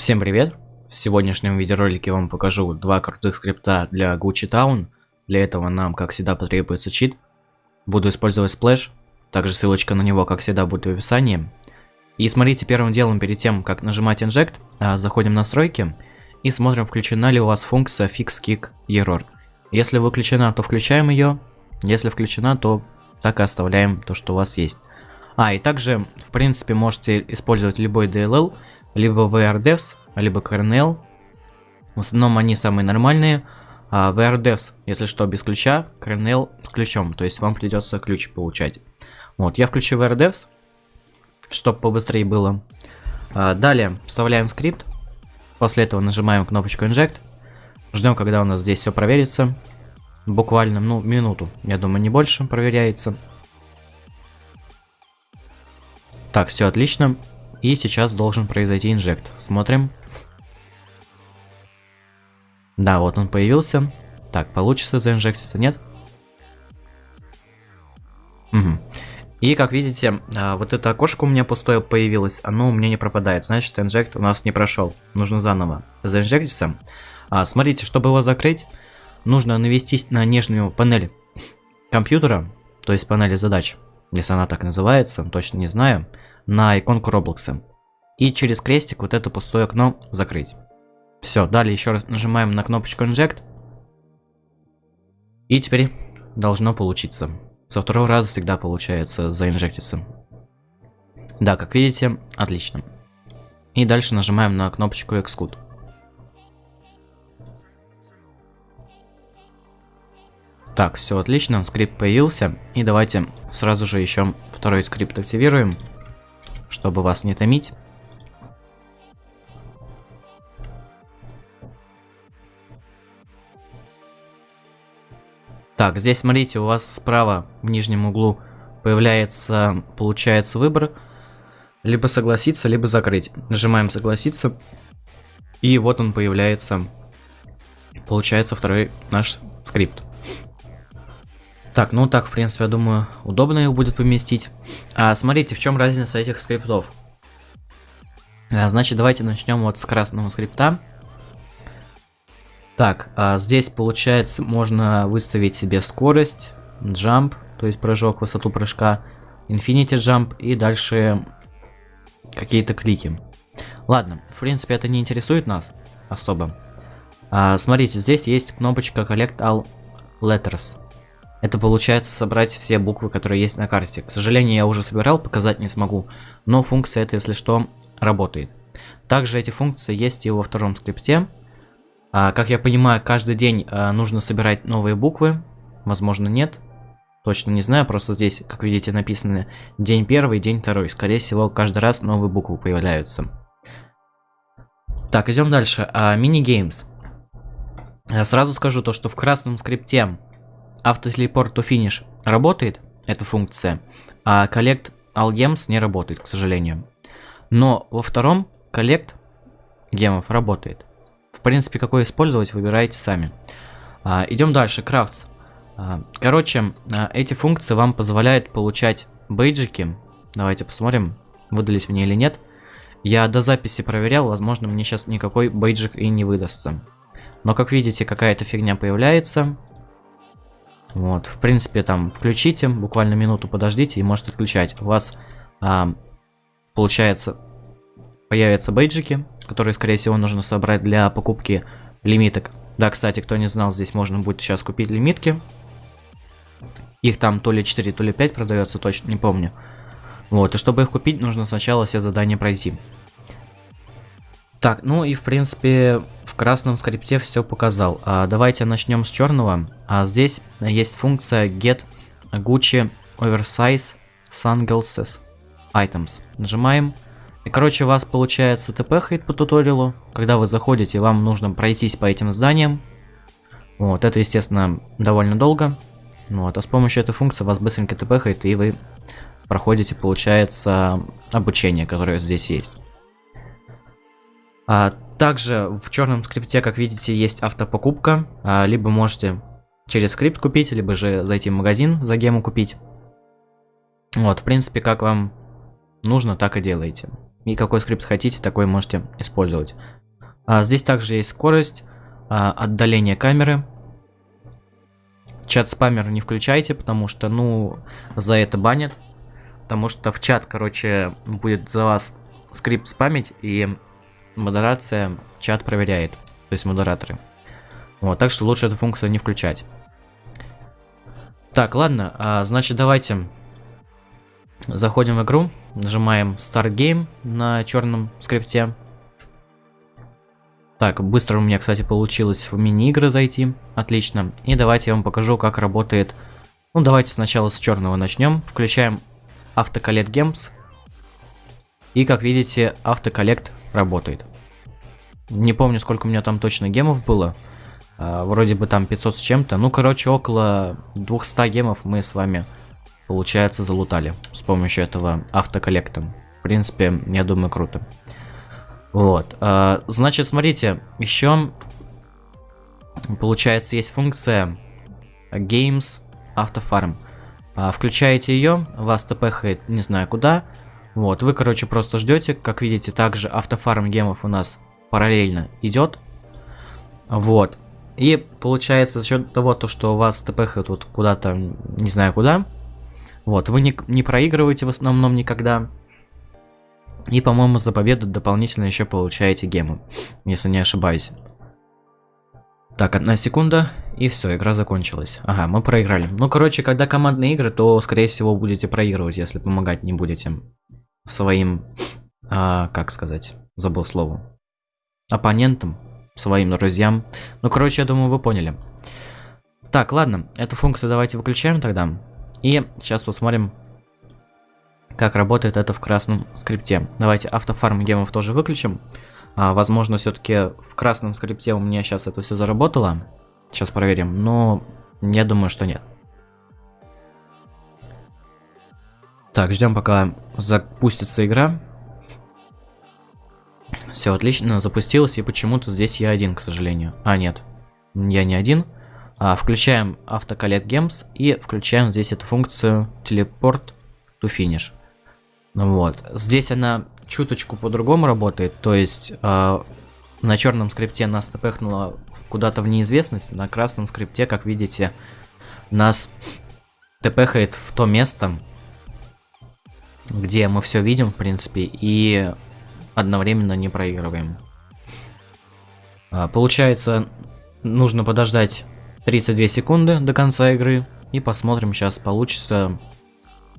Всем привет! В сегодняшнем видеоролике я вам покажу два крутых скрипта для Gucci Town. Для этого нам, как всегда, потребуется чит. Буду использовать Splash, также ссылочка на него, как всегда, будет в описании. И смотрите, первым делом, перед тем, как нажимать Inject, а, заходим в настройки и смотрим, включена ли у вас функция Fix Kick Error. Если выключена, то включаем ее, если включена, то так и оставляем то, что у вас есть. А, и также, в принципе, можете использовать любой DLL, либо VRDevs, либо Kernel. В основном они самые нормальные. А VRDevs, если что, без ключа, Kernel с ключом, то есть вам придется ключ получать. Вот, я включу VRDevs, чтобы побыстрее было. А, далее вставляем скрипт. После этого нажимаем кнопочку Inject. Ждем, когда у нас здесь все проверится. Буквально, ну, минуту, я думаю, не больше проверяется. Так, все отлично. И сейчас должен произойти инжект. Смотрим. Да, вот он появился. Так, получится заинжектиться, нет? Угу. И как видите, а, вот это окошко у меня пустое появилось, оно у меня не пропадает. Значит, инжект у нас не прошел. Нужно заново заинжектиться. А, смотрите, чтобы его закрыть, нужно навестись на нижнюю панель компьютера, то есть панели задач, если она так называется, точно не знаю на иконку Roblox. И через крестик вот это пустое окно закрыть. Все, далее еще раз нажимаем на кнопочку Inject. И теперь должно получиться. Со второго раза всегда получается заинжектиться. Да, как видите, отлично. И дальше нажимаем на кнопочку Xcode. Так, все отлично, скрипт появился. И давайте сразу же еще второй скрипт активируем чтобы вас не томить. Так, здесь смотрите, у вас справа в нижнем углу появляется, получается выбор. Либо согласиться, либо закрыть. Нажимаем согласиться. И вот он появляется. Получается второй наш скрипт. Так, ну так, в принципе, я думаю, удобно их будет поместить. А, смотрите, в чем разница этих скриптов. А, значит, давайте начнем вот с красного скрипта. Так, а здесь, получается, можно выставить себе скорость, jump, то есть прыжок, высоту прыжка, infinity jump и дальше какие-то клики. Ладно, в принципе, это не интересует нас особо. А, смотрите, здесь есть кнопочка Collect All Letters. Это получается собрать все буквы, которые есть на карте. К сожалению, я уже собирал, показать не смогу, но функция это, если что, работает. Также эти функции есть и во втором скрипте. А, как я понимаю, каждый день а, нужно собирать новые буквы. Возможно, нет. Точно не знаю, просто здесь, как видите, написано день первый, день второй. Скорее всего, каждый раз новые буквы появляются. Так, идем дальше. А, Мини-геймс. Я сразу скажу то, что в красном скрипте автотелепорт to finish работает, эта функция, а collect all gems не работает, к сожалению. Но во втором collect гемов работает. В принципе, какой использовать, выбираете сами. А, идем дальше, крафтс. А, короче, а, эти функции вам позволяют получать бейджики. Давайте посмотрим, выдались мне или нет. Я до записи проверял, возможно, мне сейчас никакой бейджик и не выдастся. Но, как видите, какая-то фигня появляется. Вот, в принципе, там включите, буквально минуту подождите и можете отключать. У вас, а, получается, появятся бейджики, которые, скорее всего, нужно собрать для покупки лимиток. Да, кстати, кто не знал, здесь можно будет сейчас купить лимитки. Их там то ли 4, то ли 5 продается, точно не помню. Вот, и чтобы их купить, нужно сначала все задания пройти. Так, ну и в принципе в красном скрипте все показал. А, давайте начнем с черного. А, здесь есть функция get Gucci oversize sunglasses items. Нажимаем. И короче у вас получается ТП хейт по туториалу. Когда вы заходите, вам нужно пройтись по этим зданиям. Вот, это естественно довольно долго. Вот, а с помощью этой функции вас быстренько ТП хейт и вы проходите, получается, обучение, которое здесь есть. А, также в черном скрипте, как видите, есть автопокупка. А, либо можете через скрипт купить, либо же зайти в магазин за гему купить. Вот, в принципе, как вам нужно, так и делаете. И какой скрипт хотите, такой можете использовать. А, здесь также есть скорость, а, отдаление камеры. Чат спамер не включайте, потому что, ну, за это банят. Потому что в чат, короче, будет за вас скрипт спамить, и модерация чат проверяет. То есть модераторы. Вот, так что лучше эту функцию не включать. Так, ладно, а, значит давайте заходим в игру, нажимаем Start Game на черном скрипте. Так, быстро у меня, кстати, получилось в мини-игры зайти, отлично. И давайте я вам покажу, как работает. Ну, давайте сначала с черного начнем. Включаем Автоколлект Games. И, как видите, автоколлект работает. Не помню, сколько у меня там точно гемов было. А, вроде бы там 500 с чем-то. Ну, короче, около 200 гемов мы с вами, получается, залутали с помощью этого автоколлекта. В принципе, я думаю, круто. Вот. А, значит, смотрите, еще получается есть функция Games Автофарм. А, включаете ее, вас тпхает не знаю куда. Вот, вы, короче, просто ждете. Как видите, также автофарм гемов у нас параллельно идет. Вот. И получается за счет того, то, что у вас ТПХ тут куда-то, не знаю куда, вот, вы не, не проигрываете в основном никогда. И, по-моему, за победу дополнительно еще получаете гемы, если не ошибаюсь. Так, одна секунда, и все, игра закончилась. Ага, мы проиграли. Ну, короче, когда командные игры, то, скорее всего, будете проигрывать, если помогать не будете своим, а, как сказать, забыл слово, оппонентам своим друзьям. Ну, короче, я думаю, вы поняли. Так, ладно, эту функцию давайте выключаем тогда. И сейчас посмотрим, как работает это в красном скрипте. Давайте автофарм гемов тоже выключим. А, возможно, все-таки в красном скрипте у меня сейчас это все заработало. Сейчас проверим, но я думаю, что нет. Так, ждем пока запустится игра. Все отлично, запустилось, и почему-то здесь я один, к сожалению. А, нет, я не один. А, включаем автоколлект Games и включаем здесь эту функцию Teleport to Finish. Вот, здесь она чуточку по-другому работает, то есть э, на черном скрипте нас тпхнуло куда-то в неизвестность, на красном скрипте, как видите, нас тпхает в то место, где мы все видим, в принципе, и одновременно не проигрываем. А, получается, нужно подождать 32 секунды до конца игры. И посмотрим, сейчас получится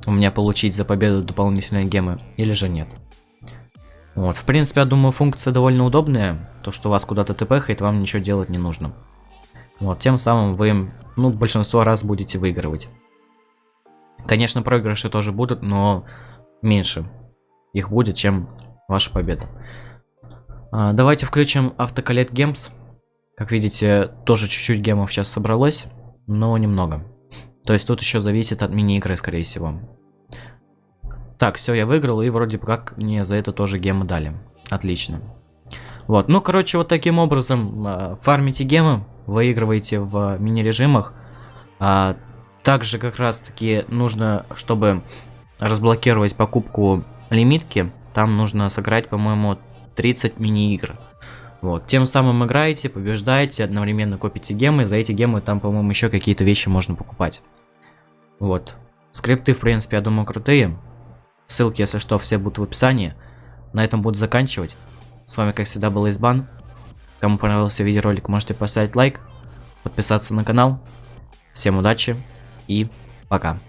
у меня получить за победу дополнительные гемы или же нет. Вот, в принципе, я думаю, функция довольно удобная. То, что вас куда-то тпхает, вам ничего делать не нужно. Вот, тем самым вы, ну, большинство раз будете выигрывать. Конечно, проигрыши тоже будут, но меньше их будет, чем Ваша победа. А, давайте включим автоколлект гемс. Как видите, тоже чуть-чуть гемов сейчас собралось, но немного. То есть тут еще зависит от мини-игры, скорее всего. Так, все, я выиграл, и вроде как мне за это тоже гемы дали. Отлично. Вот, ну, короче, вот таким образом э, фармите гемы, выигрываете в мини-режимах. А, также как раз-таки нужно, чтобы разблокировать покупку лимитки, там нужно сыграть, по-моему, 30 мини-игр. Вот, тем самым играете, побеждаете, одновременно копите гемы, за эти гемы там, по-моему, еще какие-то вещи можно покупать. Вот. Скрипты, в принципе, я думаю, крутые. Ссылки, если что, все будут в описании. На этом буду заканчивать. С вами, как всегда, был Избан. Кому понравился видеоролик, можете поставить лайк, подписаться на канал. Всем удачи и пока.